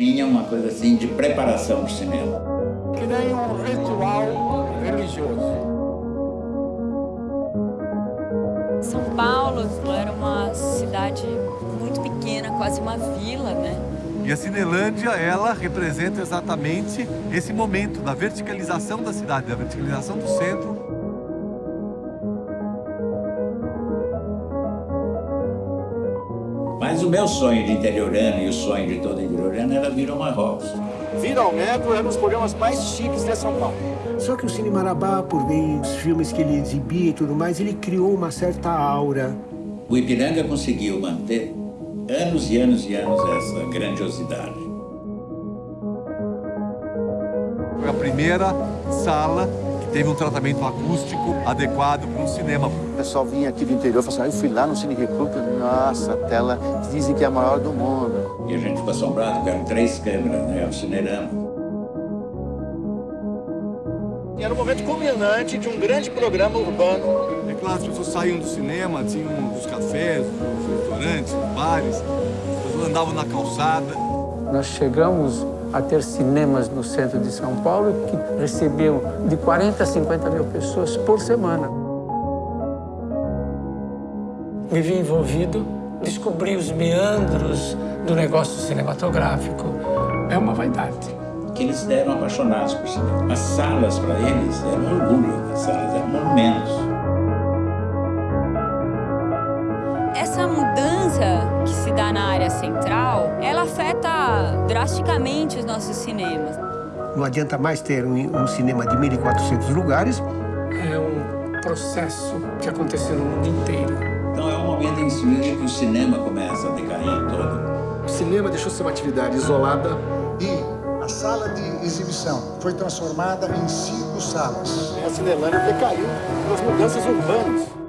tinha uma coisa assim de preparação para o cinema. Que nem um ritual religioso. São Paulo era uma cidade muito pequena, quase uma vila, né? E a Cinelândia, ela representa exatamente esse momento da verticalização da cidade, da verticalização do centro. Mas o meu sonho de interiorano e o sonho de todo interiorano era vir ao Marrocos. Vir ao Metro é um dos programas mais chiques de São Paulo. Só que o Cine Marabá, por ver os filmes que ele exibia e tudo mais, ele criou uma certa aura. O Ipiranga conseguiu manter anos e anos e anos essa grandiosidade. Foi a primeira sala teve um tratamento acústico adequado para um cinema. O pessoal vinha aqui do interior e falava assim, ah, eu fui lá no Cine Recruta, nossa, a tela dizem que é a maior do mundo. E a gente ficou assombrado, porque eram três câmeras, né? O cinerama. Era o momento culminante de um grande programa urbano. É claro, as pessoas saíam do cinema, tinham os cafés, os restaurantes, os bares, as pessoas andavam na calçada. Nós chegamos a ter cinemas no centro de São Paulo que recebiam de 40 a 50 mil pessoas por semana. Me vi envolvido, descobri os meandros do negócio cinematográfico. É uma vaidade. Que eles eram apaixonados por cinema. As salas, para eles, eram orgulho. As salas eram monumentos. Essa mudança que se dá na área central, afeta drasticamente os nossos cinemas. Não adianta mais ter um, um cinema de 1.400 lugares. É um processo que aconteceu no mundo inteiro. Então é um momento em que o cinema começa a decair todo. O cinema deixou de ser uma atividade isolada e a sala de exibição foi transformada em cinco salas. A Cinelândia decaiu pelas mudanças urbanas.